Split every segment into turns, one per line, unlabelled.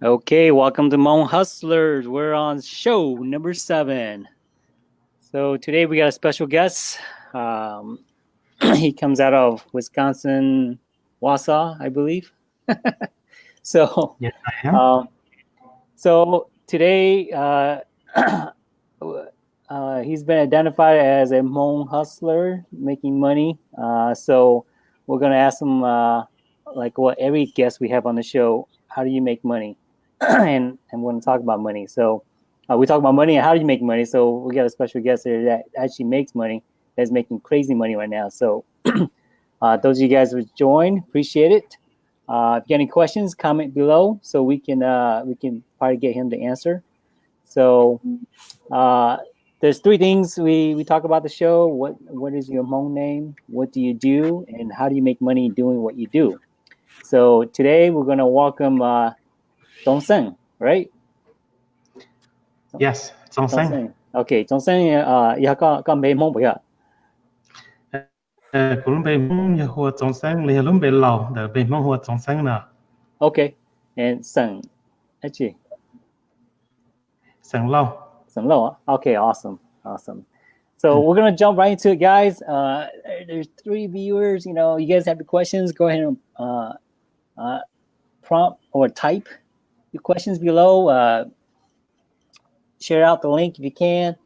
Okay, welcome to Hmong Hustlers. We're on show number seven. So today we got a special guest. Um, he comes out of Wisconsin, Wausau, I believe. so,
Yes, I am.
um, so today uh, uh, he's been identified as a Hmong hustler making money. Uh, so we're gonna ask him, uh, like what every guest we have on the show, how do you make money? and and we're gonna talk about money. So uh, we talk about money and how do you make money. So we got a special guest here that actually makes money, that's making crazy money right now. So uh, those of you guys who joined, appreciate it. Uh, if you got any questions, comment below so we can uh, we can probably get him to answer. So uh, there's three things we, we talk about the show. What what is your Hmong name? What do you do? And how do you make money doing what you do? So today we're gonna welcome uh, Dong right?
Yes, Song Sang.
Okay, Dong uh, ya có có mấy Hmong bữa
Ờ, cũng bị mong như hoa Song Sang, liền lúc bị lầu, để bị mong hoa Song Sang nè.
Okay, and Seng, actually.
Sang lâu.
Some low. Okay, awesome, awesome. So we're gonna jump right into it, guys. Uh, there's three viewers. You know, you guys have the questions. Go ahead and uh, uh, prompt or type your questions below. Uh, share out the link if you can.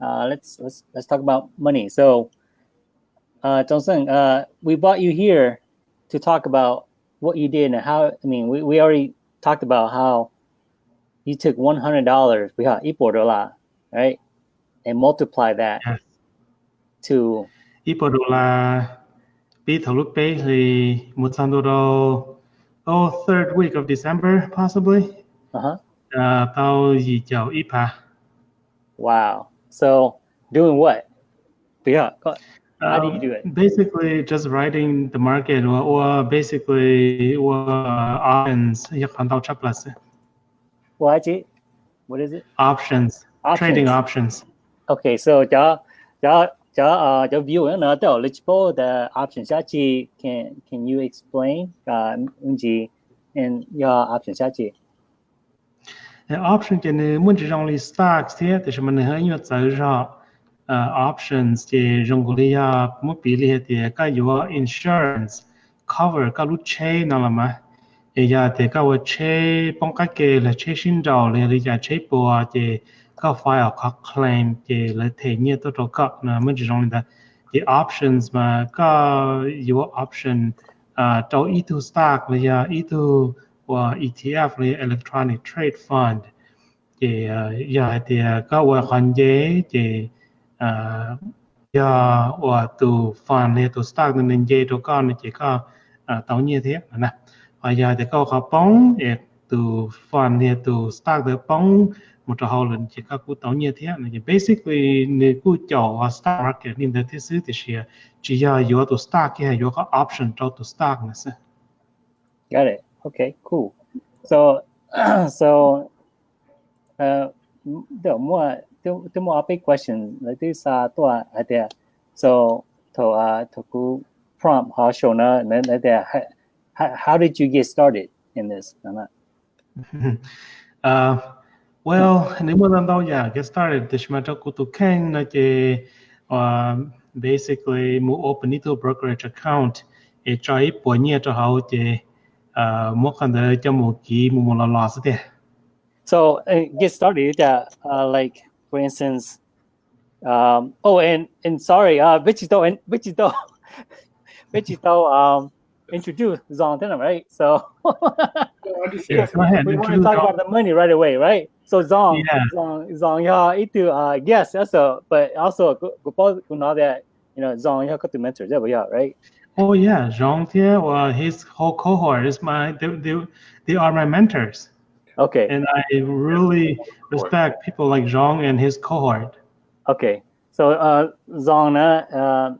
Uh, let's let's let's talk about money. So, uh, Johnson, uh, we brought you here to talk about what you did and how. I mean, we, we already talked about how you took one hundred dollars, we got right, and multiply that
Yes.
to
Ít bộ đồ bị thấu lúc bê thì một trăm đô oh third week of December possibly
uh huh.
uh, tao gì chào ít pa
Wow. So doing what? Yeah. go- How do you do it?
Um, basically just writing the market or, or basically or options 一看到 plus
Well, actually, what is it?
options trading
Options.
options
Okay. So the the the uh the viewer na the eligible the options actually can can you explain? Uh Unji and your options actually?
The option thì nếu muốn chỉ only stocks thế thì chúng mình hơi nhiều tự ra uh, options thì dùng cái là một bí lệ thì cái yếu insurance cover cái lúc chế nào là mà. Thì giờ thì cái vật chế bằng cái cái là chế sinh đầu là thì giờ chế bùa thì cái file cái claim thì là thể như tôi cho các là muốn chỉ only that the options mà cái yếu option uh, cho ít tu stock là giờ ít tu và ETF là electronic trade fund. Thì uh, giờ thì uh, có và hoàn chế thì uh, giờ và từ fund là từ stock nên dễ cho con thì chỉ có uh, tao như thế nè. Và giờ thì có họ bóng thì từ fund là từ stock được bóng một trò hậu lần chỉ có cú tao như thế này basically nếu cú chọn stock market nên thế thứ thì chỉ chỉ giờ yếu từ stock hay yếu có option cho từ stock nữa
Got it. Okay. Cool. So so uh the more the, the more big question like this uh to there. So to uh to go prompt how show na then there how, how did you get started in this?
Uh, well, nếu mà lần đầu yeah, get started thì chúng ta có tụ kênh là chỉ uh, basically mu open it brokerage account để cho ít bộ nhẹ cho họ thì uh, một cái đời cho một kỳ một một là loss thế.
So uh, get started uh, uh like for instance um oh and and sorry uh Vichito and Vichito Vichito um introduced Zontan, right? So
Yes, go ahead.
we want to talk about the money right away, right? So Zong,
Yeah.
Zong, Zong, yeah, itu, uh, yes, also, but also, go go go know that you know Zong, yeah, got to mentor, yeah, right?
Oh yeah, Zhang Tie, well, his whole cohort is my they, they, they are my mentors.
Okay,
And I really respect people like Zhang and his cohort.
okay. So uh, Zong, uh, uh,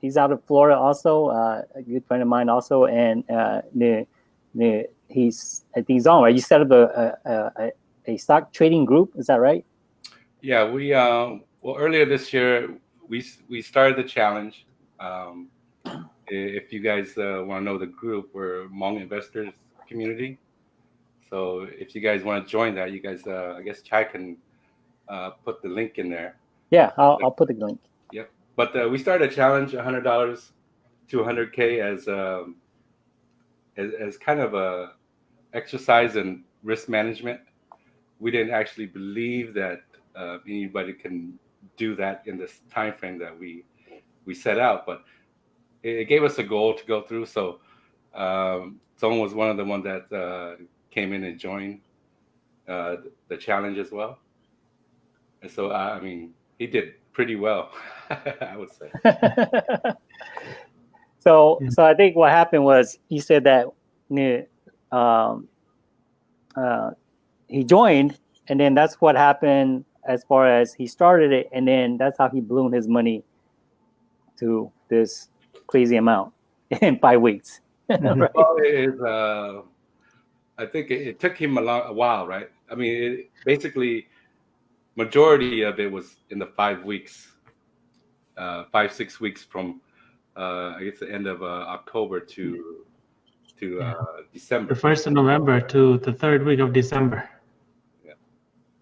he's, out of Florida, also, uh, a good friend of mine, also, and uh, the, the, he's I think Zong, right? You set up a a, a a stock trading group, is that right?
Yeah, we uh, well earlier this year we we started the challenge. Um, if you guys uh, want to know the group, we're Hmong Investors Community. So if you guys want to join that, you guys, uh, I guess Chai can uh, put the link in there.
Yeah, I'll, I'll put the link.
Yep. But uh, we started a challenge, hundred dollars to 100k as, um, as as kind of a exercise in risk management. We didn't actually believe that uh, anybody can do that in this time frame that we we set out, but it, it gave us a goal to go through. So um, someone was one of the ones that uh, came in and joined uh, the challenge as well. And so, I mean, he did pretty well, I would say.
so, so I think what happened was you said that um, uh, he joined, and then that's what happened as far as he started it, and then that's how he blew his money to this crazy amount in five weeks. Right?
Well, it is, uh, I think it, it took him a, long, a while, right? I mean, it, basically, majority of it was in the five weeks, uh, five six weeks from, uh, I guess the end of uh, October to to uh,
The
December.
first of November to the third week of December.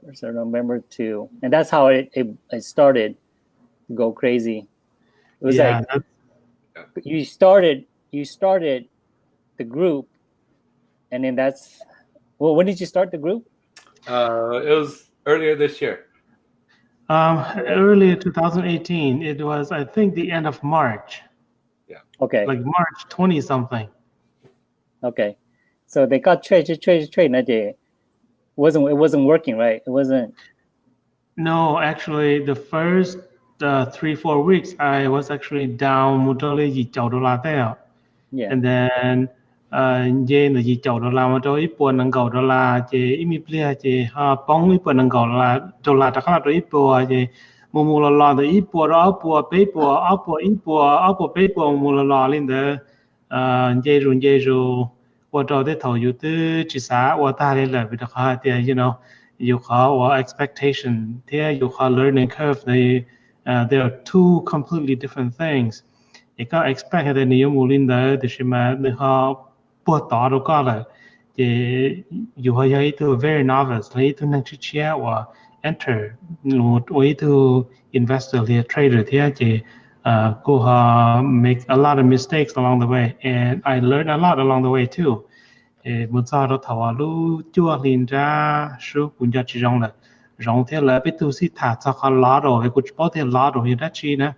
First of November two, and that's how it, it, it started to go crazy. It was
yeah,
like
that's-
you started you started the group, and then that's well. When did you start the group?
Uh, it was earlier this year.
um, earlier 2018. It was, I think, the end of March, Yeah.
Okay,
like March 20 something.
okay. So they got trade, trade, trade, trade. That day wasn't it wasn't working right? It wasn't.
No, actually, the first uh, three four weeks, I was actually down một đô la gì chậu đô la theo.
Yeah.
And then uh, je là gì chậu đô la mà tôi ít buồn năng cầu đô la je ít mi plia je ha bóng ít buồn năng cầu la đô la đặc là tôi ít buồn je mù mù lò lò tôi ít buồn đó buồn bế buồn áo buồn ít buồn áo buồn bế buồn mù lò lò lên đó uh, je rùn je rù what all the tell you to chisa what ta le la bit kha te you know you call or expectation there you call learning curve they uh, there are two completely different things. It got expect that you mulin da the shima the ha po ta ro ka la. Ye you ha yai to very novice lay to nang chi chia or enter no way to investor the trader there uh, go uh, make a lot of mistakes along the way, and I learned a lot along the way too. Một giờ đó thảo lu chua liền ra số cũng cho chỉ rong là rong thế là biết tu sĩ thả cho họ lá rồi cũng bảo thế lá rồi hiện ra chi nè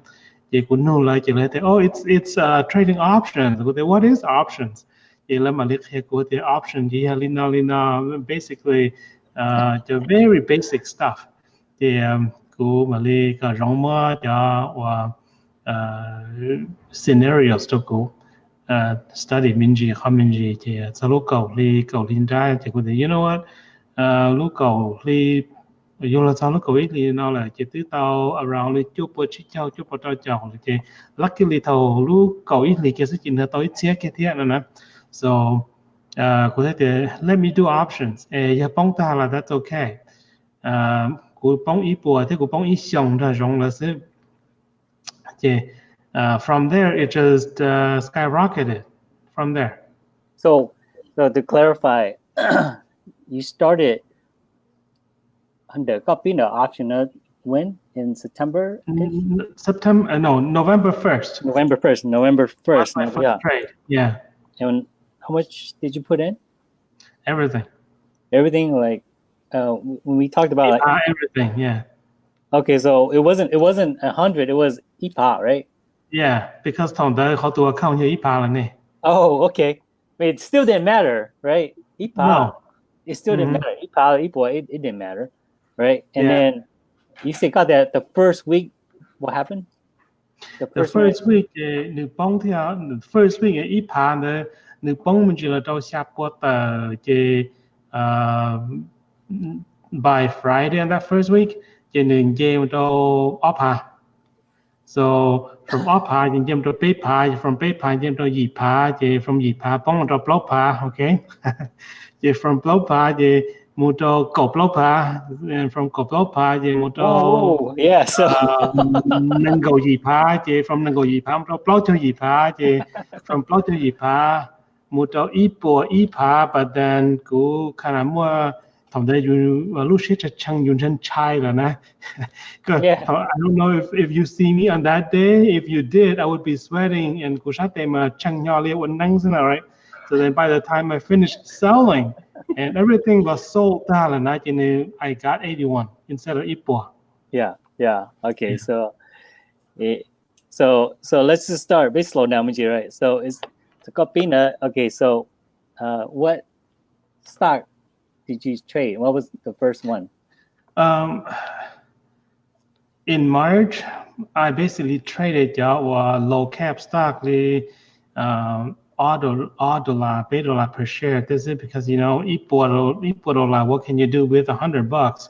thì cũng nô lại chỉ là thế oh it's it's uh, trading options. What is options? Thì là mà liệt option thì là lina basically uh, the very basic stuff. Thì um, của mà liệt cái rong mà và uh, scenarios to go uh, study minji khaminji je za lu cầu li cầu lin ra je ku de you know what uh, lu cầu li yo la za lu cầu ít li nó là je tứ tao around li chu po chi chao chu po tao chao li je luckily tao lu cầu ít li ke su chin tao ít chia ke thia na na so uh, ku de let me do options e ya bong ta là that's okay uh, ku bong ít po thế ku bong ít xiong ra rong là se yeah. Uh, from there, it just uh, skyrocketed. From there,
So, so to clarify, you started under copy the auction when in September,
September, uh, no, November first.
November first, November first.
My
Yeah.
trade. Yeah,
And how much did you put in?
everything.
Everything like uh, when we talked about like
Uh, everything. Yeah,
Okay, so it wasn't it wasn't a hundred. It was IPA, right?
Yeah, because Tom the how to account IPA แล้วนี่
Oh, okay. But it still didn't matter, right? IPA.
No.
It still didn't
mm-hmm.
matter. IPA, IPA, it, it didn't matter, right? And
yeah.
then you say God that the first week, what happened? The first, eh, the
first week, New the first week, IPA, the New Bong, Manjila, Sha by Friday and that first week. you can jump to OPA. So from OPA, you can jump to PayPal, from PayPal, you jump to YPA, from YPA, bong to BlockPA, ok? you from BlockPA, you move to GoBlockPA, and from GoBlockPA, you move to...
Oh, yeah, so...
Nango YPA, you from Nango YPA, to Block to YPA, you from Block to YPA, move to YPA, YPA, but then go khá là more thằng đấy you lúc xí chắc chăng you chân chai rồi nè
Yeah.
I don't know if, if you see me on that day if you did I would be sweating and cú sát tem mà chăng nhỏ liệt vẫn năng thế nào right so then by the time I finished selling and everything was sold out and I I got 81 instead of bộ
Yeah, yeah. Okay,
Yeah.
so, eh, so so let's just start. Bit slow down, right? So it's the Copina. Okay, so uh, what stock did you trade? What was the first one?
Um, in March, I basically traded our low cap stock, the um, auto dollar, bay la per share. This is because you know. What can you do with a hundred bucks?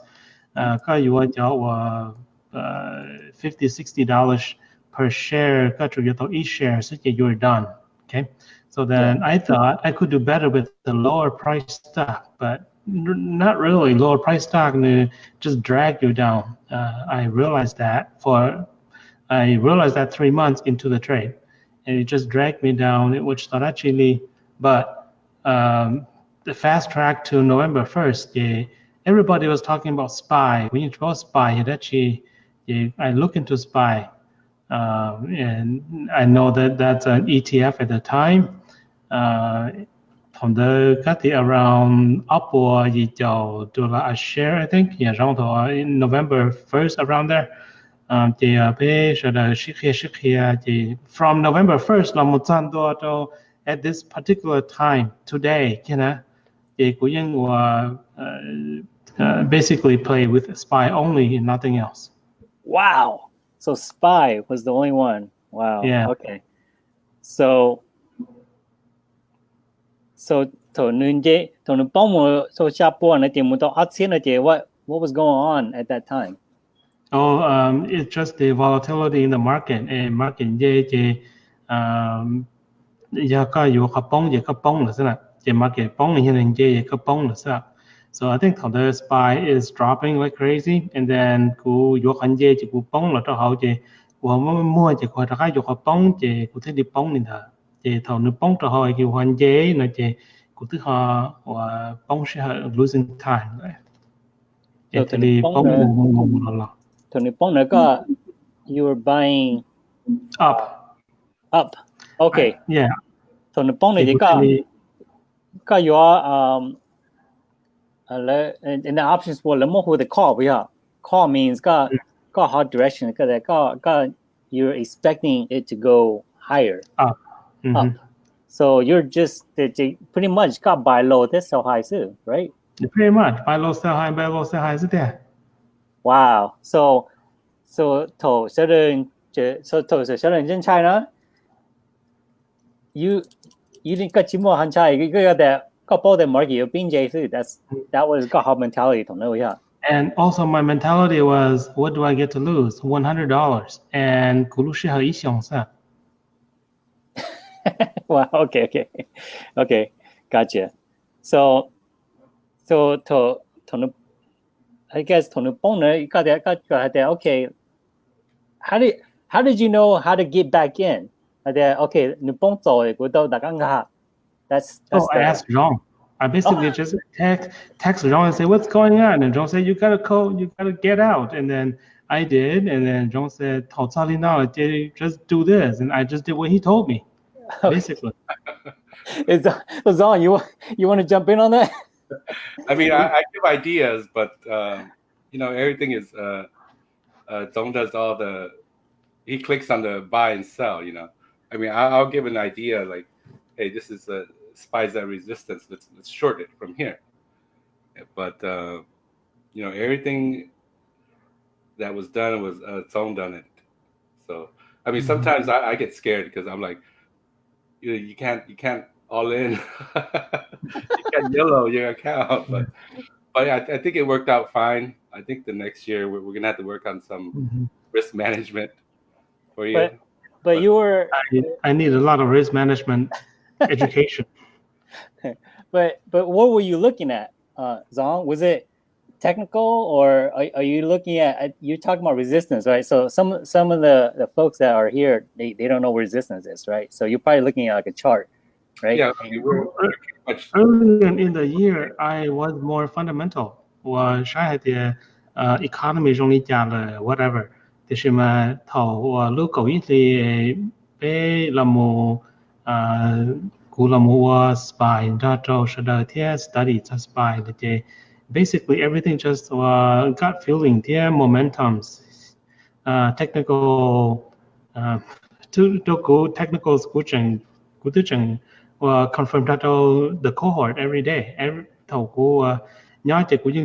Uh, you want your uh, uh, 50 60 dollars per share. Got your each share, so you're done. Okay. So then I thought I could do better with the lower price stock, but not really lower price stock uh, just drag you down uh, I realized that for I realized that three months into the trade and it just dragged me down which not actually but um, the fast track to November 1st, yeah, everybody was talking about SPY. When you draw SPY, it actually, yeah, I look into SPY, um, and I know that that's an ETF at the time. Uh, from the các around Apple gì chào to là a share I think. Yeah around to in November 1st around there. Um, from November 1st là một at this particular time today you know basically play with spy only and nothing else.
Wow! So spy was the only one. Wow.
Yeah.
Okay. So so to nunje to nupomo so shapo and muto atsinate what what was going on at that time?
Oh, um, it's just the volatility in the market and market je je um ya ka yo ka pong je ka pong la sa je market pong ni hin je ka pong la sa so i think the spy is dropping like crazy and then ku yo kan je je ku pong la to how je ku mo mo je ko ta ka yo ka pong je ku the di pong ni da bóng giờ thầu nước bóng cho họ cú khăn giờ nó giờ cú thứ họ và bóng sẽ losing time
So
thì
the
đi
bóng
bóng
là-
mù mù mù là
To nupong ka you are buying
up.
up. Okay.
Yeah.
To nupong
thì
je
cú
ka
thấy đi-
ka you are um uh, in the options for le mo hu the call yeah. Call means ka ka hot direction that ka ka you're expecting it to go higher
Mhm.
up. So you're just the- the- pretty much got buy low this so high too, right?
Pretty much. Buy low, sell high, buy low, sell high. Is it there?
Wow. So so to certain so to so certain in China, you you didn't got more han chai you got that couple the market you been J too. That's that was got hot mentality to know yeah.
And also my mentality was, what do I get to lose? One hundred dollars. And 股市和一想噻。
wow. Okay. Okay. Okay. Gotcha. So, so to to, I guess to you got that. Got got that. Okay. How did how did you know how to get back in? That okay. Nubonzo without the That's that's.
Oh,
the, I
asked John. I basically
oh.
just text text John and say what's going on, and John said you gotta call, you gotta get out, and then I did, and then John said, "Tao I now, just do this," and I just did what he told me. basically.
is is on you want- you want to jump in on that?
I mean, I, I give ideas, but um, you know, everything is uh, uh, Dong does all the. He clicks on the buy and sell. You know, I mean, I, I'll give an idea like, hey, this is a spies at resistance. Let's let's short it from here. But uh, you know, everything that was done was uh, Dong done it. So I mean,
Mhm.
sometimes I, I get scared because I'm like, you you can't you can't all in. you can't yellow your account, but but yeah, I, I think it worked out fine. I think the next year we're, we're gonna have to work on some
Mhm.
risk management for you.
But but you were
I, I need a lot of risk management education.
but but what were you looking at, uh, Zong? Was it technical or are, are you looking at uh, you're talking about resistance, right? So some some of the, the folks that are here they, they don't know what resistance is, right? So you're probably looking at like a chart right?
Yeah, I mean, we're, we're pretty much
Earlier in the year, I was more fundamental. 我上海的呃 economy 中里讲了 whatever，就是嘛头我 local 一些被那么呃古那么我 spy 那周是的天 study 在 spy 了的 basically everything just uh, gut feeling, their momentums, uh, technical, uh, technical coaching, coaching, uh, confirm that all the cohort every day. Every thầu của nhóm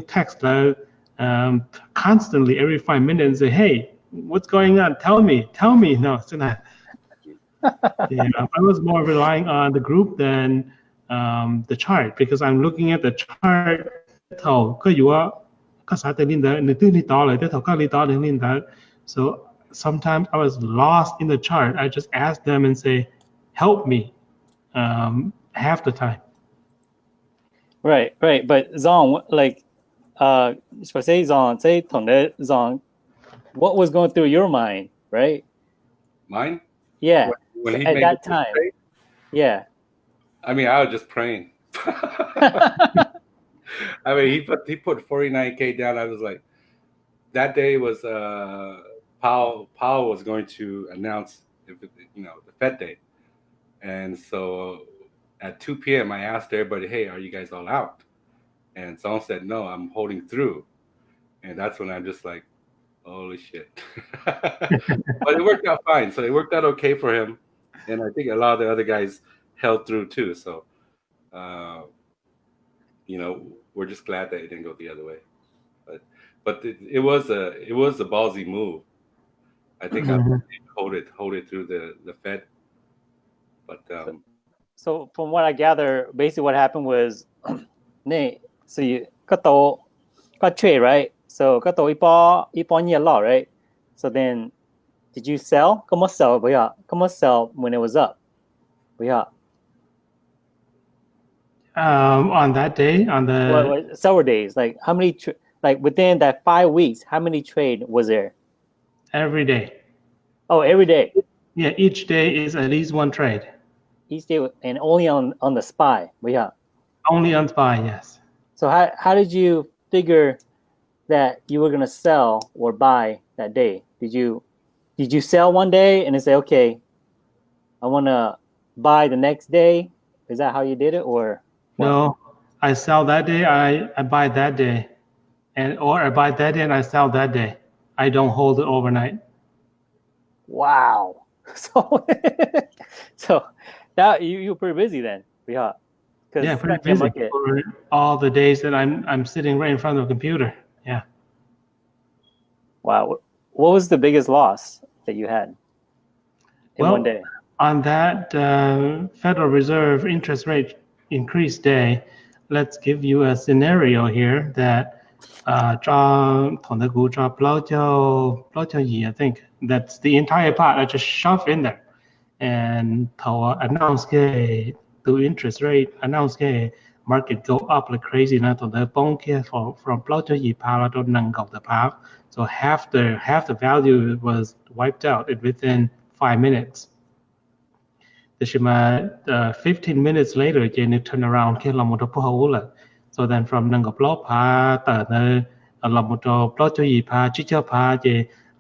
text uh, um, constantly every five minutes say, hey, what's going on? Tell me, tell me. No, it's not. yeah, I was more relying on the group than um, the chart because I'm looking at the chart thầu có dụ có xã tên in there, nửa ni to lại tới thầu có li to đến in there. So sometimes I was lost in the chart. I just asked them and say, help me um, half the time.
Right, right. But Zong, like, uh, say Zong, say Tongde Zong, what was going through your mind, right?
Mine?
Yeah.
When, when
At that time.
Mistake?
yeah.
I mean, I was just praying. I mean, he put he put 49k down. I was like, that day was uh Powell Powell was going to announce you know the Fed day, and so at 2 p.m. I asked everybody, hey, are you guys all out? And someone said, no, I'm holding through, and that's when I'm just like, holy shit. but it worked out fine. So it worked out okay for him, and I think a lot of the other guys held through too. So, uh, you know, we're just glad that it didn't go the other way. But but it, it was a it was a ballsy move. I think mm-hmm.
I
hold it hold it through the the Fed. But um,
so from what I gather, basically what happened was, nee, so you cut the cut trade right. So cut the ipo ipo law a lot right. So then, did you sell? Come on sell, but yeah, come on sell when it was up, but yeah.
Um, on that day, on the
well, well, several days, like how many, like within that five weeks, how many trade was there?
Every day.
Oh, every day.
Yeah, each day is at least one trade.
Each day, and only on on the spy. Yeah.
Only on spy, yes.
So how how did you figure that you were gonna sell or buy that day? Did you did you sell one day and then say, okay, I want to buy the next day? Is that how you did it, or?
No, I sell that day, I, I buy that day. And or I buy that day and I sell that day. I don't hold it overnight.
wow? So so that you you were pretty busy then, yeah.
Yeah, pretty busy for all the days that I'm I'm sitting right in front of the computer. Yeah.
Wow, what, what was the biggest loss that you had in
Well,
one day?
On that uh, Federal Reserve interest rate increase day, let's give you a scenario here that uh, draw 同的股 draw 不老叫不老叫 I think that's the entire part I just shove in there and 头 announce 个 the interest rate announce 个 market go up like crazy นะ同的 bond 个 from from 不老叫二趴啦到能够的趴 so half the half the value was wiped out within five minutes Tashima, uh, 15 minutes later, Jenny turned around, ke là một po hula. So then from nang block pa ta na là một block cho yi pa chi cho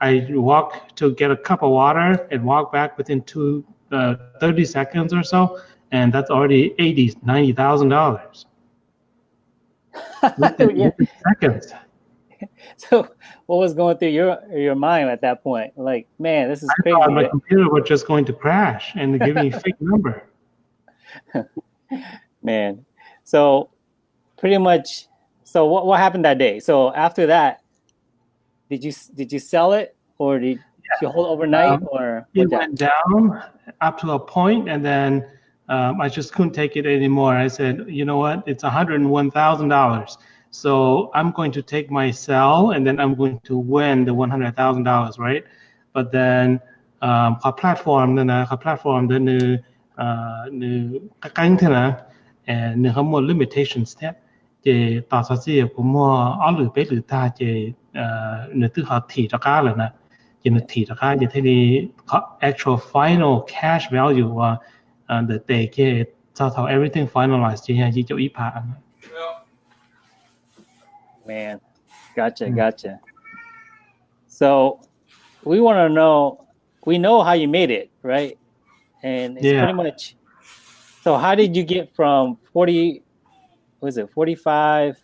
I walk to get a cup of water and walk back within two uh, 30 seconds or so, and that's already 80, $90,000. within,
yeah.
within seconds.
So what was going through your your mind at that point? Like, man, this is
I
crazy.
thought my computer was just going to crash and give me a fake number
man so pretty much so what, what happened that day so after that did you did you sell it or did you hold overnight
Um,
or
it went down up to a point and then um, I just couldn't take it anymore. I said, you know what? It's $101,000. So I'm going to take my sell and then I'm going to win the $100,000, right? But then um, ขอ platform นั่นนะขอ platform นั่นนึเอ่อนึกังเถอะนะเอ่อนึเขาหมด limitation step เจต่อสักสี่ผมว่าอ๋อหรือไปหรือตาเจเอ่อนึกถึงเขาถี่ตะกร้าเลยนะ เจนถี่ตะกร้าเจที่นี่ actual final cash value ว่า uh, the day แค่ sau thầu everything finalized chỉ là chỉ cho ít phá
Man, gotcha,
Mm.
gotcha. So we want to know, we know how you made it, right? And it's
Yeah.
pretty much. So how did you get from forty? Was it 45,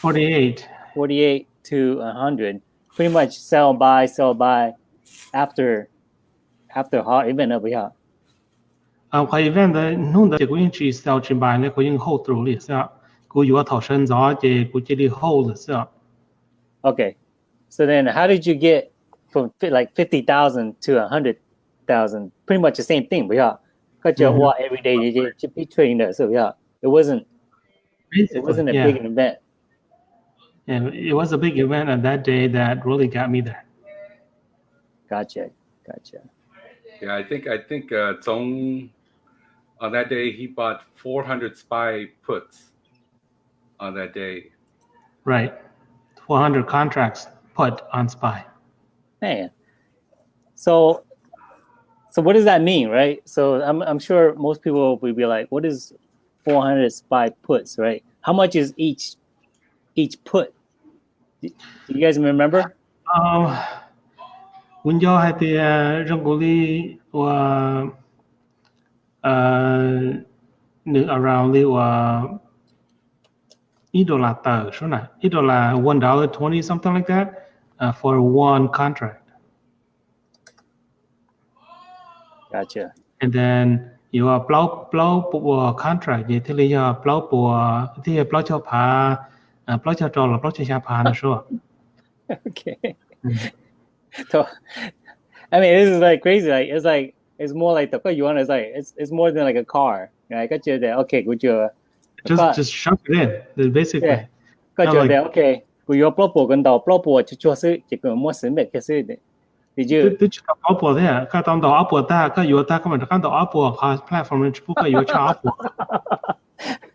48
48 to hundred? Pretty much sell buy, sell buy after after hot event over here.
啊，佢 event 嘅弄得佢只 sell 前排咧，佢已经 hold through 嚟先，佢
Okay, so then how did you get from like fifty thousand to a hundred thousand? Pretty much the same thing, but yeah, got your
mm-hmm.
what every day you to be trading that. So yeah, it wasn't it wasn't a
yeah.
big event.
And it was a big event on that day that really got me there.
Gotcha, gotcha.
Yeah, I think I think uh, Zong on that day he bought 400 spy puts on that day.
Right. 400 contracts put on SPY.
Man, so so what does that mean, right? So I'm I'm sure most people will be like, what is four hundred spy puts, right? How much is each each put? Do do you guys remember?
Um, when you had the uh, Rangoli or uh, around the uh, $1 tờ số này, $1 one dollar twenty something like that uh, for one contract.
Gotcha.
And then you are blow blow của contract vậy thì lý do blow của thì blow cho uh, blow cho là blow cho phá nó số.
okay. So, I mean, this is like crazy. Like it's like it's more like the you want is like it's it's more than like a car. Right? Got you there. Okay, good job.
Just
But-
just shove it in. That's basically.
Yeah. Got
Not
you
like-
there. Okay. 佢有 blow 部跟到 blow 部就做事，一个冇神秘嘅事的。Did you?
都只搞波的，搞当到阿波大，个有大根本就看到阿波，哈 platform 全部个有差阿波，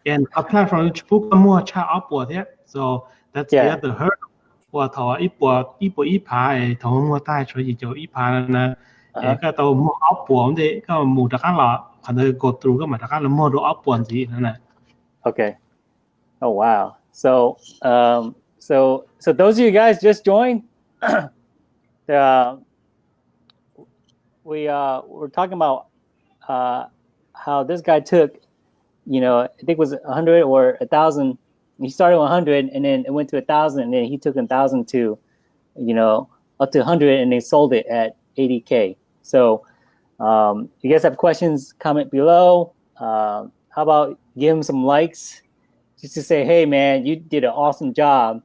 and 个 platform 全部个冇差阿波的，so that's the
Yeah.
other hurdle。我头一波一波一排诶，头冇带出去就一排呢，
Uh-huh.
诶个到冇阿波咁啲，个冇得间啦，可能 go through 个咪得间啦，冇到阿波字呢。
Okay. Oh wow. So um so so those of you guys just joined. uh, we uh we're talking about uh how this guy took, you know, I think it was a hundred or a thousand. He started hundred and then it went to a thousand and then he took a thousand to, you know, up to hundred and they sold it at 80k. So um you guys have questions, comment below. Um how about give him some likes just to say, hey man, you did an awesome job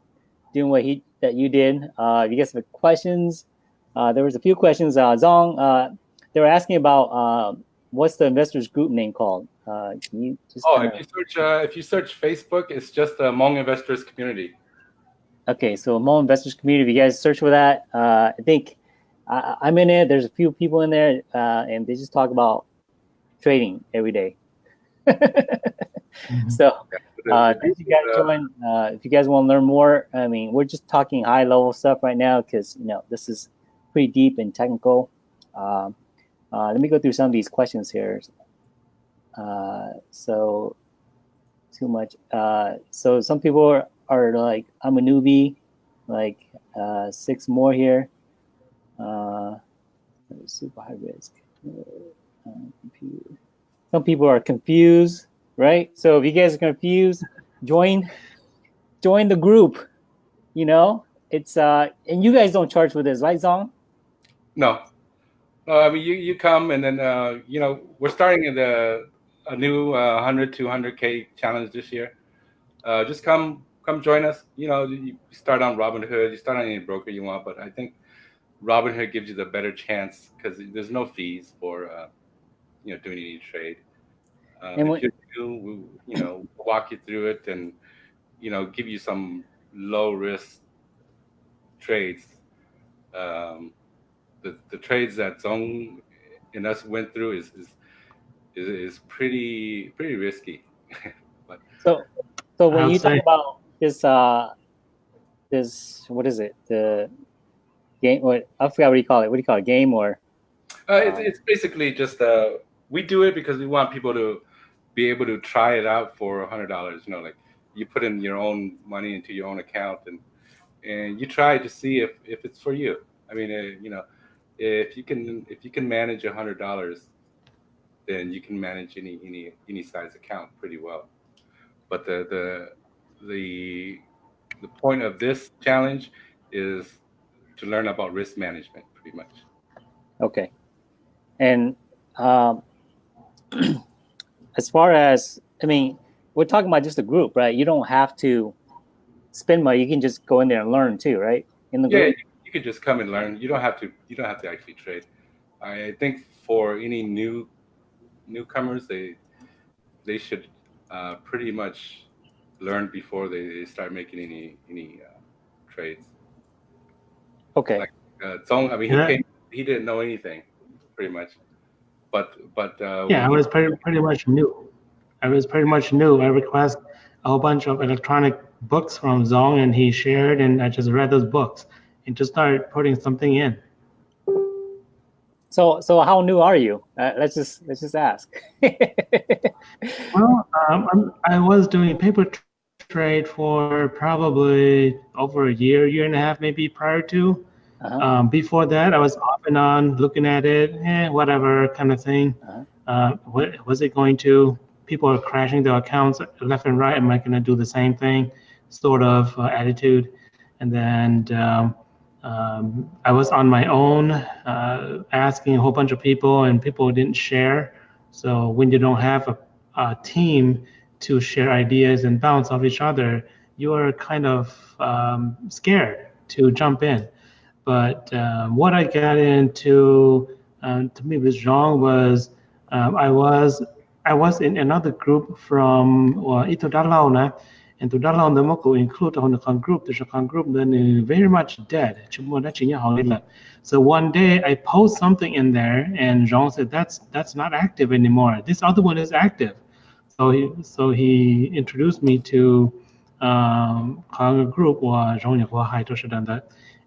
doing what he that you did. Uh, if you guys have questions, uh, there was a few questions. Uh, Zong, uh, they were asking about uh, what's the investors group name called. Uh, can you just
Oh,
kinda-
if you search uh, if you search Facebook, it's just the Hmong Investors Community.
Okay, so Hmong Investors Community, if you guys search for that, uh, I think I, I'm in it. There's a few people in there, uh, and they just talk about trading every day. so, uh, thank you guys join. Uh, if you guys want to learn more, I mean, we're just talking high level stuff right now because you know this is pretty deep and technical. Um, uh, let me go through some of these questions here. Uh, so, too much. Uh, so some people are, are like, I'm a newbie. Like uh, six more here. Uh, super high risk. Uh, computer. Some people are confused, right? So if you guys are confused, join join the group. You know, it's uh, and you guys don't charge for this, right, Zong?
No, no. I mean, you you come and then uh, you know we're starting in the a new uh, 100 to 100k challenge this year. Uh, just come come join us. You know, you start on Robinhood, you start on any broker you want, but I think Robinhood gives you the better chance because there's no fees for uh, you know doing any trade. Um,
And
if you do, we, you know, walk you through it and you know give you some low risk trades. Um, the, the trades that Zong and us went through is is is, is pretty pretty risky.
So, so when
I'll
you talk about this, uh, this what is it? The game? What I forgot what do you call it? What do you call it? Game or
Uh, it's, it's basically just uh, we do it because we want people to be able to try it out for a hundred dollars. You know, like you put in your own money into your own account and and you try to see if if it's for you. I mean, uh, you know, if you can if you can manage a hundred dollars, then you can manage any any any size account pretty well. But the the the the point of this challenge is to learn about risk management, pretty much.
Okay, and um, as far as I mean, we're talking about just a group, right? You don't have to spend money. You can just go in there and learn too, right? In the
Yeah,
group.
you, you could just come and learn. You don't have to. You don't have to actually trade. I think for any new newcomers, they they should uh, pretty much learn before they, they start making any any uh, trades.
Okay.
Like uh, Zong, I mean, he
Yeah.
came, he didn't know anything, pretty much. But but uh,
Yeah, I was pretty, pretty much new. I was pretty much new. I request a whole bunch of electronic books from Zong, and he shared, and I just read those books and just started putting something in.
So so how new are you? Uh, let's just let's just ask.
Well, um, I'm, I was doing paper trade for probably over a year, year and a half, maybe prior to.
Uh-huh.
Um, before that, I was off and on looking at it, eh, whatever kind of thing.
Uh-huh.
Uh, what, was it going to? People are crashing their accounts left and right. Am I going to do the same thing? Sort of uh, attitude. And then um, um, I was on my own, uh, asking a whole bunch of people, and people didn't share. So when you don't have a, a team to share ideas and bounce off each other, you are kind of um, scared to jump in. But um, what I got into um, to me with Jean was um, I was I was in another group from uh, Ito Dalao and to Dalauna, the Moko include on the group the Shokan group then very much dead. So one day I post something in there and Jean said that's that's not active anymore. This other one is active. So he so he introduced me to um, group or Jean Hai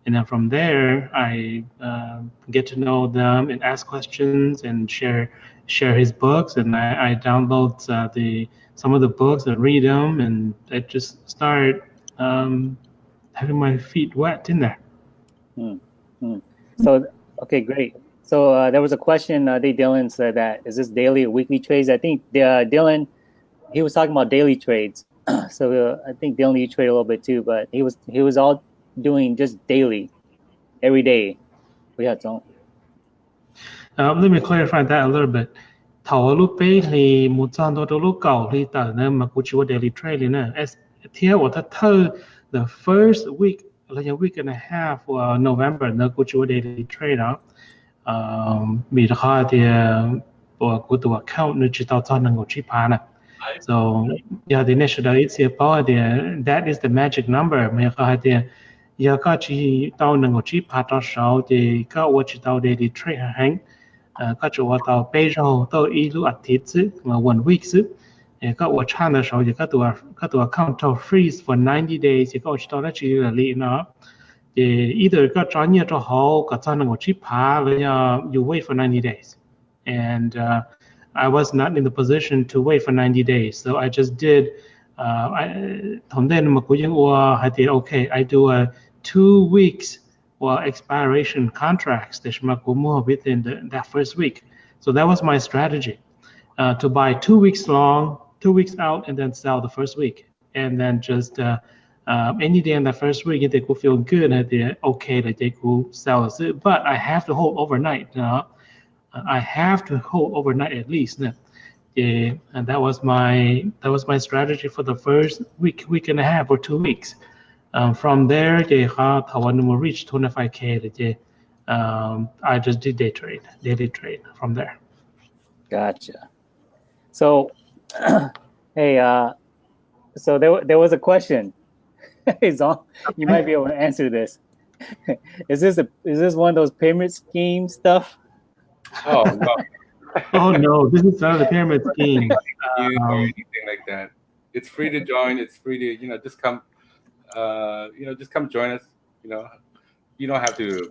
and then from there i uh, get to know them and ask questions and share share his books and i, I download uh, the some of the books and read them and i just start um, having my feet wet in there
So okay, great. So uh, there was a question. Uh, Dave Dylan said that is this daily or weekly trades? I think uh, Dylan he was talking about daily trades. so uh, I think Dylan you trade a little bit too, but he was he was all doing just daily, every day. We had some.
Uh, let me clarify that a little bit. Đô lúc cầu thì tờ nên mà cũng chịu daily trade nè. As của thật thơ the first week like a week and a half của November cũng chịu daily trade đó. Um, vì đó khó thì của của account nó chỉ tao cho năng của chip nè. So yeah, the initial it's about that is the magic number. Mà có thì giờ có chỉ tàu nâng một chiếc hạt sáu thì có ở chỉ tàu để đi chơi hàng có chỗ ở tàu bây giờ tôi ý lúc ăn thịt chứ mà one week chứ có ở China sáu thì có tụa có tàu counter freeze for 90 days thì có ở chỉ tàu đó chỉ là lì nó thì either có cho nhiều cho họ có cho nâng một chiếc hạt với you wait for 90 days. And uh, I was not in the position to wait for 90 days so I just did uh, I, okay, I do a two weeks or expiration contracts that Shmakumo within the, that first week. So that was my strategy uh, to buy two weeks long, two weeks out, and then sell the first week. And then just uh, um, any day in the first week, if they could feel good, that they're okay, that they could sell it. But I have to hold overnight. Uh, I have to hold overnight at least. Yeah, and that was my that was my strategy for the first week, week and a half or two weeks. Um, from there, they had when we reached 25k, they, um, I just did day trade, daily trade from there.
Gotcha. So, hey, uh, so there there was a question. hey, Zong, you might be able to answer this. is this a is this one of those pyramid scheme stuff?
oh no,
Oh no, this is not a pyramid scheme.
you or
Um,
anything like that. It's free to join. It's free to you know just come, uh, you know just come join us. You know, you don't have to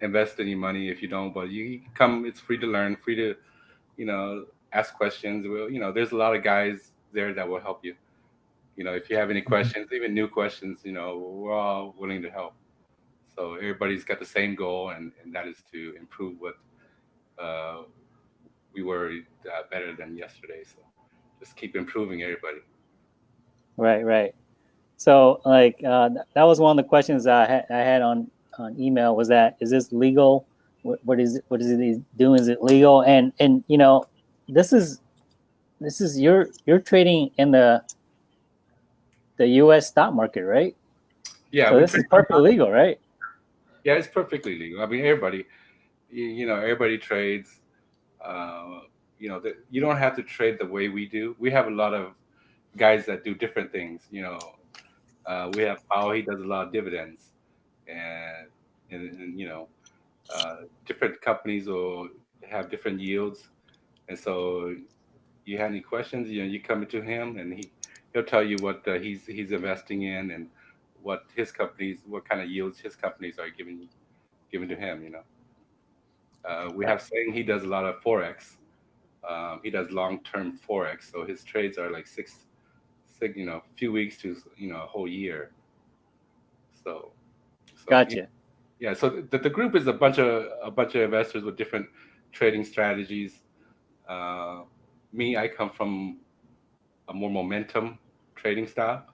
invest any money if you don't, but you come. It's free to learn, free to, you know, ask questions. Well, you know, there's a lot of guys there that will help you. You know, if you have any
Mm-hmm.
questions, even new questions, you know, we're all willing to help. So everybody's got the same goal, and, and that is to improve what uh, we were uh, better than yesterday. So just keep improving everybody.
Right, right. So, like, uh, that was one of the questions I had, I had on, on email was that, is this legal? What, what is, what is he doing? Is it legal? And, and, you know, this is, this is, you're, you're trading in the, the US stock market, right?
Yeah,
So this is perfectly legal, right?
Yeah, it's perfectly legal. I mean, everybody, you, you know, everybody trades. Uh, you know, the, you don't have to trade the way we do. We have a lot of guys that do different things. You know, uh, we have Pao. He does a lot of dividends, and and, and you know, uh, different companies will have different yields, and so you have any questions, you know, you come to him, and he he'll tell you what uh, he's he's investing in and what his companies, what kind of yields his companies are giving giving to him. You know, uh, we have saying he does a lot of forex. Um, he does long term forex, so his trades are like six, you know, a few weeks to you know a whole year. So, so
Gotcha.
yeah, so the, the group is a bunch of a bunch of investors with different trading strategies. Uh, me, I come from a more momentum trading style,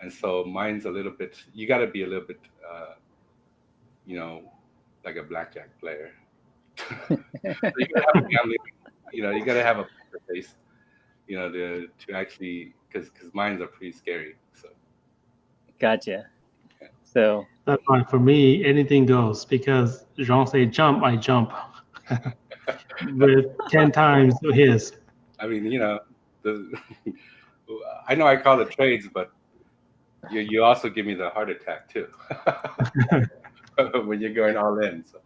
and so mine's a little bit. You got to be a little bit, uh, you know, like a blackjack player. you gotta have a gambling, you know, you got to have a face, you know, to to actually because because mines are pretty scary. So
Gotcha. So,
That's why for me, anything goes because Jean say jump, I jump. With 10 times his.
I mean, you know, the I know I call it trades, but you you also give me the heart attack too when you're going all in. So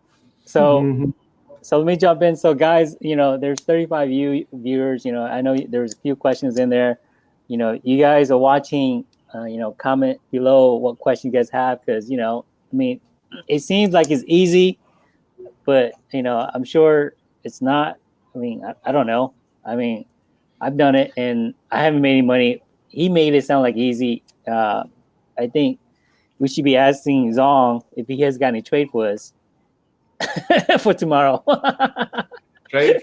so
Mhm.
So let me jump in. So guys, you know, there's 35 view, viewers. You know, I know there's a few questions in there. You know, you guys are watching. Uh, you know, comment below what question you guys have because you know, I mean, it seems like it's easy, but you know, I'm sure it's not. I mean, I, I don't know. I mean, I've done it and I haven't made any money. He made it sound like easy. Uh, I think we should be asking Zong if he has got any trade for us for tomorrow.
trades,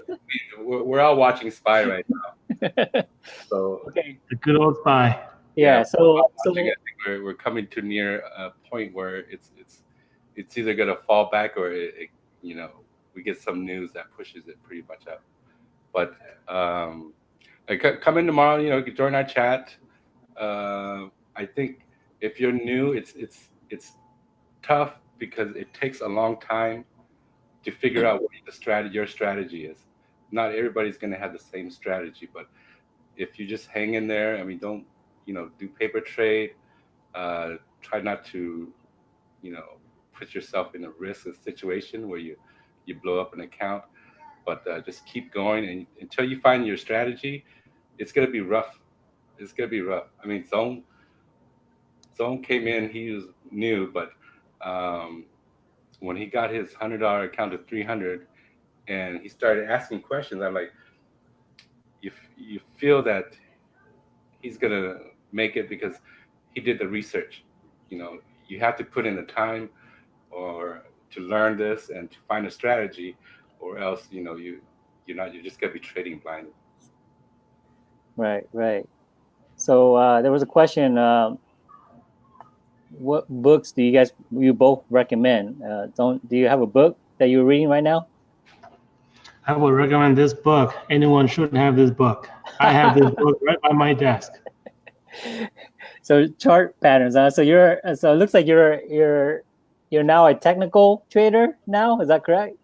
we're, we're all watching SPY right now. So
okay.
The good old SPY.
Yeah. So so
I think we're, we're coming to near a point where it's it's it's either gonna fall back or it, it, you know we get some news that pushes it pretty much up. But um, like, come in tomorrow. You know, join our chat. Uh, I think if you're new, it's it's it's tough because it takes a long time to figure out what the strategy your strategy is. Not everybody's gonna have the same strategy, but if you just hang in there, I mean, don't you know do paper trade. Uh, try not to, you know, put yourself in a risk situation where you you blow up an account. But uh, just keep going, and until you find your strategy, it's gonna be rough. It's gonna be rough. I mean, Zone Zone came in. He was new, but um, when he got his hundred dollar account to three hundred, and he started asking questions, I'm like, you you feel that he's gonna make it because he did the research. You know, you have to put in the time or to learn this and to find a strategy, or else you know you you're not you're just gonna be trading blind.
right, right. So uh, there was a question. Um, what books do you guys you both recommend? Uh, don't do you have a book that you're reading right now?
I would recommend this book. Anyone should have this book. I have this book right by my desk.
So chart patterns. Huh? So you're so it looks like you're you're you're now a technical trader now. Is that correct?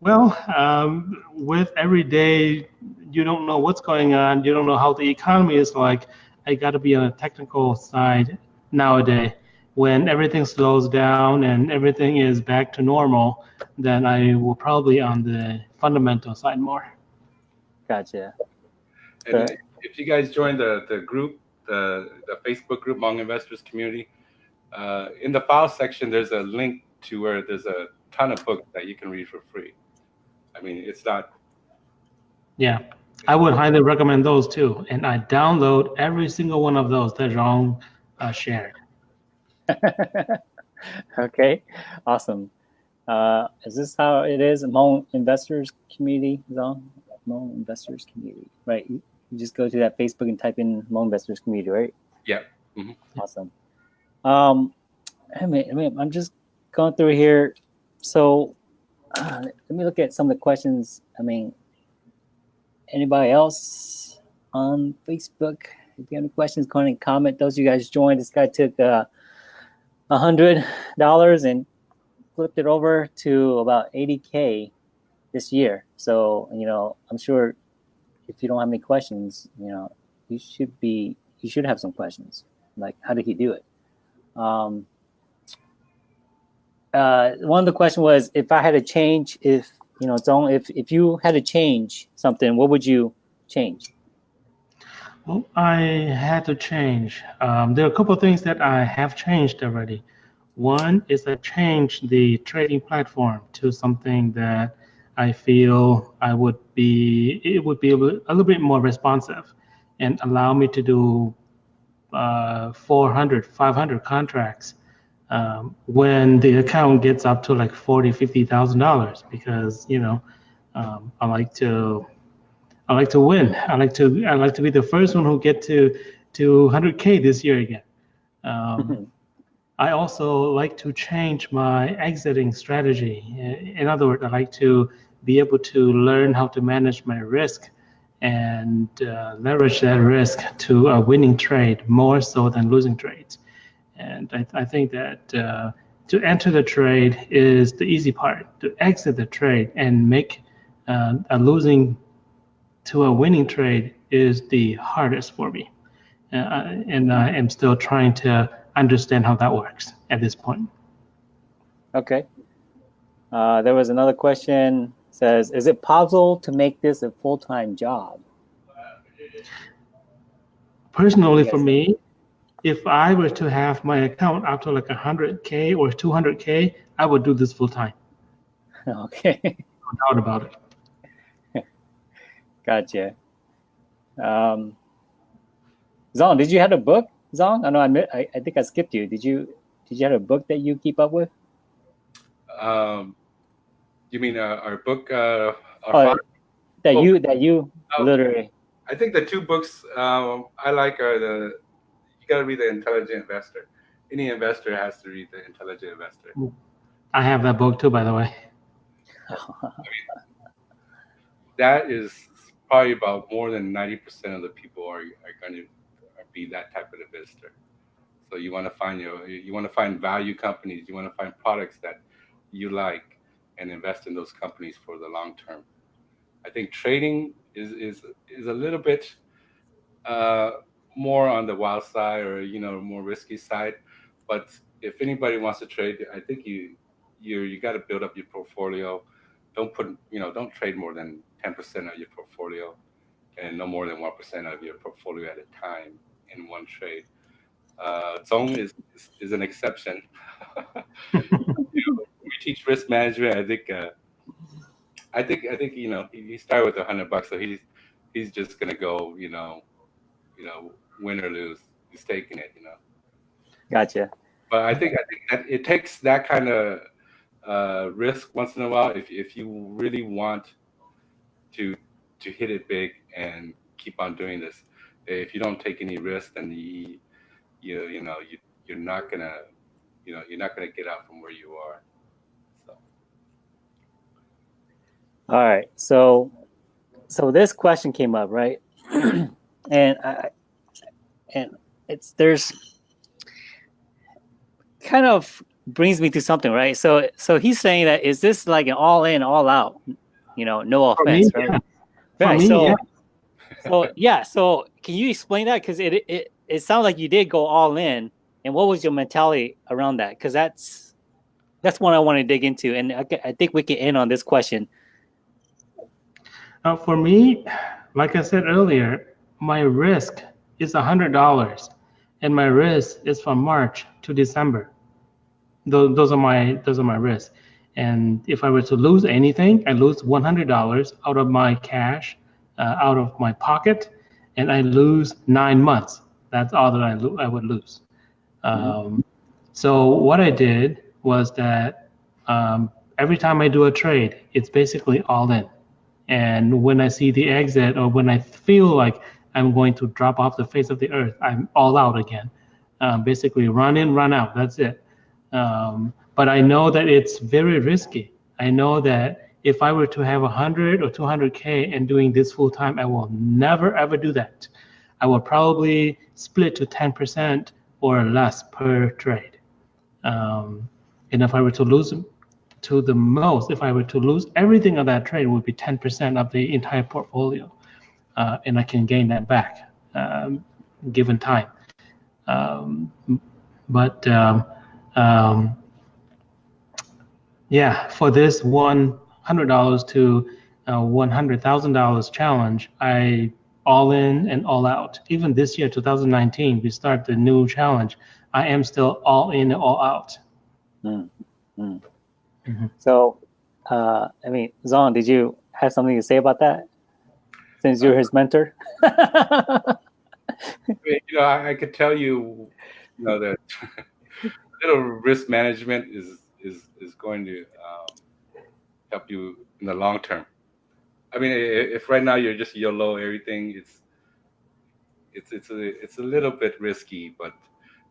Well, um, with every day, you don't know what's going on. You don't know how the economy is like. I got to be on a technical side nowadays. When everything slows down and everything is back to normal, then I will probably on the fundamental side more.
Gotcha.
And
Okay.
if you guys join the the group, the the Facebook group Hmong Investors Community, uh, in the file section, there's a link to where there's a ton of books that you can read for free. I mean, it's not
Yeah. I would highly recommend those too. And I download every single one of those that Zhang uh, shared.
okay, awesome. Uh, is this how it is among investors community, Zhang? Hmong investors community, right? You, you just go to that Facebook and type in Hmong investors community, right?
Yeah. Mm -hmm.
Awesome. Um, I mean, I mean, I'm just going through here. So uh, let me look at some of the questions. I mean, anybody else on Facebook? If you have any questions, go ahead and comment. Those of you guys joined, this guy took uh, a hundred dollars and flipped it over to about 80k this year. So you know, I'm sure if you don't have any questions, you know, you should be you should have some questions. Like, how did he do it? Um, uh, one of the question was if I had to change, if you know, it's only if if you had to change something, what would you change?
Well, I had to change. Um, there are a couple of things that I have changed already. One is I changed the trading platform to something that I feel I would be it would be a little, bit more responsive and allow me to do uh, 400, 500 contracts um, when the account gets up to like forty, fifty thousand dollars because you know um, I like to I like to win. I like to I like to be the first one who get to to 100k this year again. Um, I also like to change my exiting strategy. In other words, I like to be able to learn how to manage my risk and uh, leverage that risk to a winning trade more so than losing trades. And I, I think that uh, to enter the trade is the easy part. To exit the trade and make uh, a losing to a winning trade is the hardest for me. Uh, and I am still trying to understand how that works at this point.
Okay. Uh, there was another question says, is it possible to make this a full-time job?
Personally, for me, if I were to have my account up to like 100K or 200K, I would do this full time.
Okay.
No doubt about
it. Gotcha. Um, Zong, did you have a book, Zong? I know I, I, I think I skipped you. Did you did you have a book that you keep up with?
Um, you mean uh, our book? Uh,
our oh, that you that you oh, literally.
I think the two books um, I like are the you got to read the Intelligent Investor. Any investor has to read the Intelligent Investor.
I have that book too, by the way.
I mean, that is probably about more than 90% of the people are, are going to be that type of investor. So you want to find your, you want to find value companies, you want to find products that you like and invest in those companies for the long term. I think trading is, is, is a little bit, uh, more on the wild side or you know more risky side. But if anybody wants to trade, I think you you you got to build up your portfolio. Don't put you know don't trade more than ten percent of your portfolio, and no more than one percent of your portfolio at a time in one trade. Uh, Zong is, is, is an exception. you know, we teach risk management. I think uh, I think I think you know he, he started with a hundred bucks, so he's he's just gonna go you know you know win or lose. He's taking it, you know.
Gotcha.
But I think I think that it takes that kind of uh, risk once in a while if if you really want to to hit it big and keep on doing this. If you don't take any risk, then you you you know you you're not gonna you know you're not gonna get out from where you are. So.
All right. So so this question came up, right? and I and it's there's kind of brings me to something, right? So so he's saying that is this like an all in, all out, you know, no offense, me, right? Yeah. Right. Me, so yeah. so yeah, so can you explain that? Because it it it sounds like you did go all in, and what was your mentality around that? Because that's that's one I want to dig into, and I, I think we can end on this question.
Uh, for me, like I said earlier, my risk is a $100 and my risk is from March to December. Those, those are my those are my risks. And if I were to lose anything, I lose $100 out of my cash uh, out of my pocket, and I lose nine months. That's all that I, lo- I would lose. Um, so what I did was that um, every time I do a trade, it's basically all in. And when I see the exit or when I feel like I'm going to drop off the face of the earth, I'm all out again. Um, basically, run in, run out. That's it. Um, but I know that it's very risky. I know that if I were to have 100 or 200K and doing this full time, I will never ever do that. I will probably split to 10% or less per trade. Um, and if I were to lose to the most, if I were to lose everything on that trade, it would be 10% of the entire portfolio. Uh, and I can gain that back um, given time. Um, but um, um, yeah, for this one hundred dollars to uh, one hundred thousand dollars challenge, I all in and all out. Even this year, 2019, we start the new challenge. I am still all in and all out.
Mm, mm.
Mhm.
So, uh, I mean, Zong, did you have something to say about that? Since you're his mentor.
you know, I, I could tell you, you know, that little risk management is is is going to um, help you in the long term. I mean, if right now you're just YOLO everything, it's it's it's a it's a little bit risky, but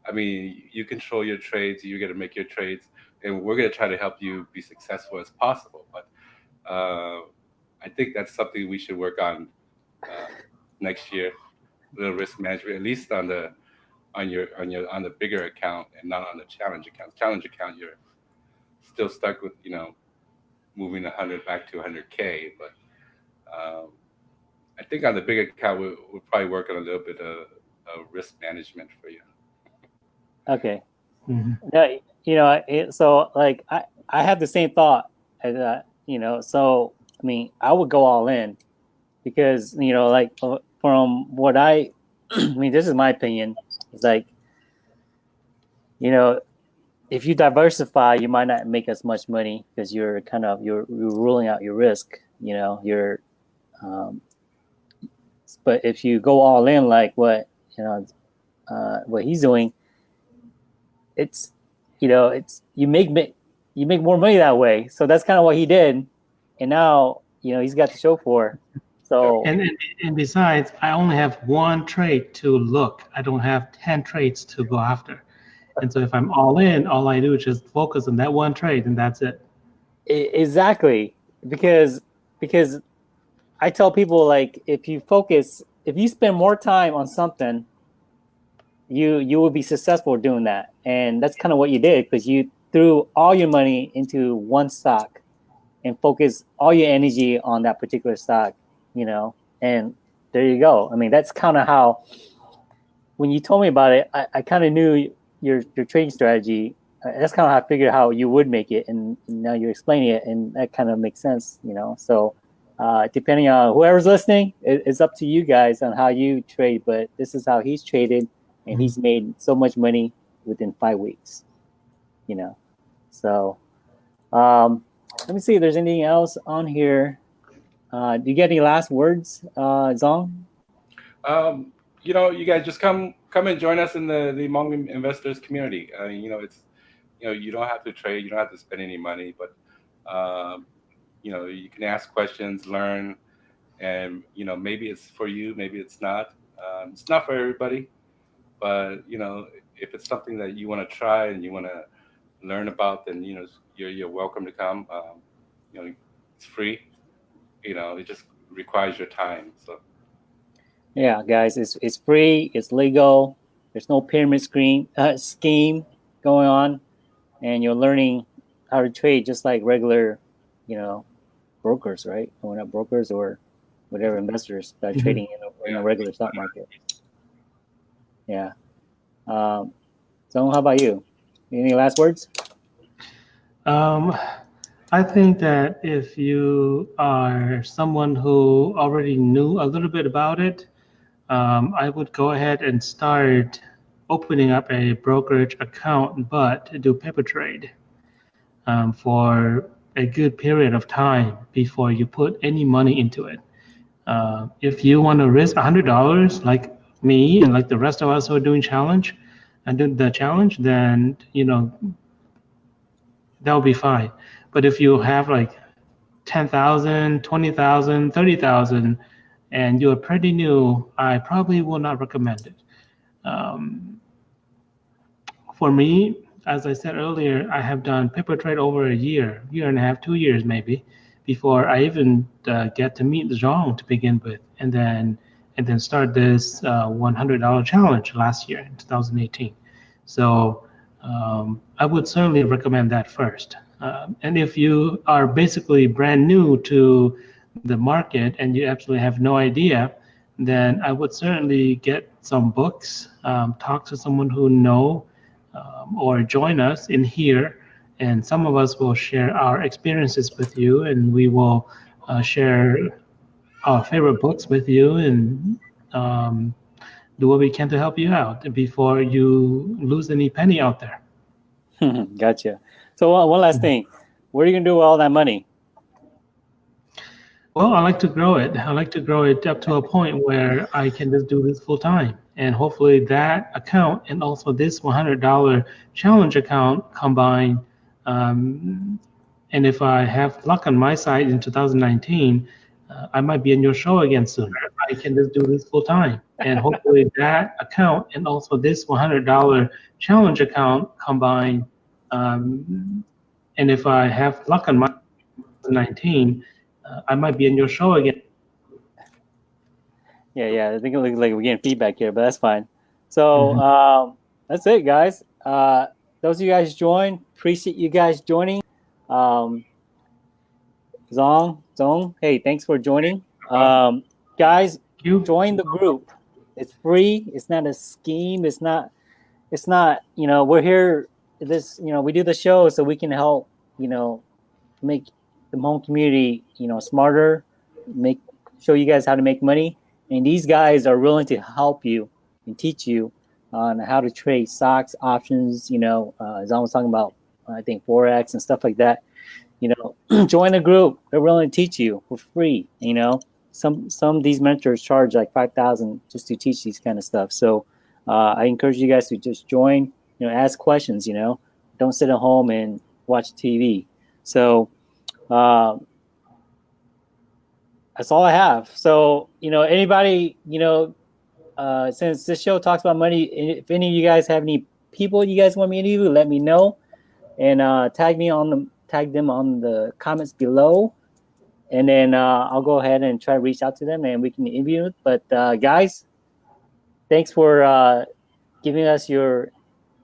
I mean, you control your trades. You're gonna make your trades, and we're gonna try to help you be successful as possible. But uh, I think that's something we should work on uh, next year. Little risk management, at least on the on your on your on the bigger account and not on the challenge account. Challenge account, you're still stuck with you know moving 100 back to 100k, but um, I think on the big account we'll, we'll probably working a little bit of, of risk management for you.
okay.
Mhm.
Yeah, you know, it, so like I, I have the same thought as uh, you know, so I mean, I would go all in because you know, like uh, from what I, I mean, this is my opinion. It's like, you know, if you diversify, you might not make as much money because you're kind of you're, you're ruling out your risk. You know, you're, um, but if you go all in, like what you know, uh, what he's doing, it's you know, it's you make you make more money that way. So that's kind of what he did, and now you know he's got the show for. So
And, and and besides, I only have one trade to look. I don't have ten trades to go after. And so if I'm all in, all I do is just focus on that one trade, and that's it.
Exactly. Because because I tell people like if you focus if you spend more time on something you you will be successful doing that. And that's kind of what you did because you threw all your money into one stock and focus all your energy on that particular stock you know? And there you go. I mean that's kind of how when you told me about it i, I kind of knew your your trading strategy uh, that's kind of how I figured how you would make it, and now you're explaining it, and that kind of makes sense, you know. So, uh, depending on whoever's listening, it, it's up to you guys on how you trade. But this is how he's traded, and he's made so much money within five weeks, you know. So, um, let me see if there's anything else on here. Uh, do you get any last words, uh, Zong?
Um, you know, you guys just come come and join us in the the Hmong investors community. I mean, you know, it's you know, you don't have to trade, you don't have to spend any money, but um, you know, you can ask questions, learn, and you know, maybe it's for you, maybe it's not. Um, it's not for everybody, but you know, if it's something that you want to try and you want to learn about, then you know, you're you're welcome to come. Um, you know, it's free. You know, it just requires your time. So.
Yeah, guys, it's it's free, it's legal. There's no pyramid scheme uh, scheme going on, and you're learning how to trade just like regular, you know, brokers, right? Or not brokers or whatever investors that are
Mhm.
trading in a, in a regular stock market. Yeah. Um, so, how about you? Any last words?
Um, I think that if you are someone who already knew a little bit about it, um, I would go ahead and start opening up a brokerage account, but do paper trade um, for a good period of time before you put any money into it. Uh, if you want to risk $100, like me and like the rest of us who are doing challenge and do the challenge, then you know that will be fine. But if you have like 10,000, 20,000, 30,000, and you're pretty new, I probably will not recommend it. Um, for me, as I said earlier, I have done paper trade over a year, year and a half, two years maybe, before I even uh, get to meet Zhang to begin with, and then and then start this uh, $100 challenge last year in 2018. So um, I would certainly recommend that first. Uh, and if you are basically brand new to the market and you absolutely have no idea, then I would certainly get some books, um, talk to someone who know, um, or join us in here. And some of us will share our experiences with you, and we will uh, share our favorite books with you and um, do what we can to help you out before you lose any penny out there.
gotcha. So uh, one last thing, what are you gonna do with all that money?
Well, I like to grow it. I like to grow it up to a point where I can just do this full time. And hopefully that account and also this $100 challenge account combine. Um, and if I have luck on my side in 2019, uh, I might be in your show again soon. I can just do this full time. And hopefully that account and also this $100 challenge account combine. Um, and if I have luck on my 19, uh, I might be in your show again.
Yeah, yeah. I think it looks like we're getting feedback here, but that's fine. So mm-hmm. um, that's it, guys. Uh, those of you guys join, appreciate you guys joining. Um, Zong, Zong, hey, thanks for joining. Um, guys, you join the group. It's free. It's not a scheme. It's not. It's not. You know, we're here. This. You know, we do the show so we can help. You know, make the Hmong community. You know, smarter. Make show you guys how to make money. And these guys are willing to help you and teach you on how to trade stocks, options. You know, uh, as I was talking about, I think forex and stuff like that. You know, join a group. They're willing to teach you for free. You know, some some of these mentors charge like five thousand just to teach these kind of stuff. So uh, I encourage you guys to just join. You know, ask questions. You know, don't sit at home and watch TV. So. Uh, that's all I have. So, you know, anybody, you know, uh, since this show talks about money, if any of you guys have any people you guys want me to interview, let me know, and uh, tag me on the tag them on the comments below, and then uh, I'll go ahead and try to reach out to them and we can interview. But uh, guys, thanks for uh, giving us your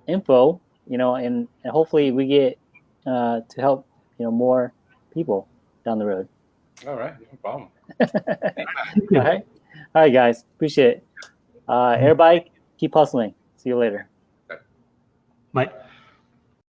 info, you know, and, and hopefully we get uh, to help you know more people down the road.
All right, no problem.
All right. All right, guys. Appreciate it. Uh, everybody, keep hustling. See you later.
Bye.